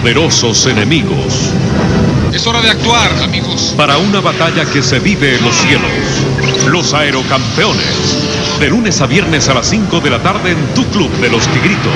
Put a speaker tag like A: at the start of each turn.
A: poderosos enemigos.
B: Es hora de actuar, amigos.
A: Para una batalla que se vive en los cielos. Los aerocampeones. De lunes a viernes a las 5 de la tarde en tu club de los tigritos.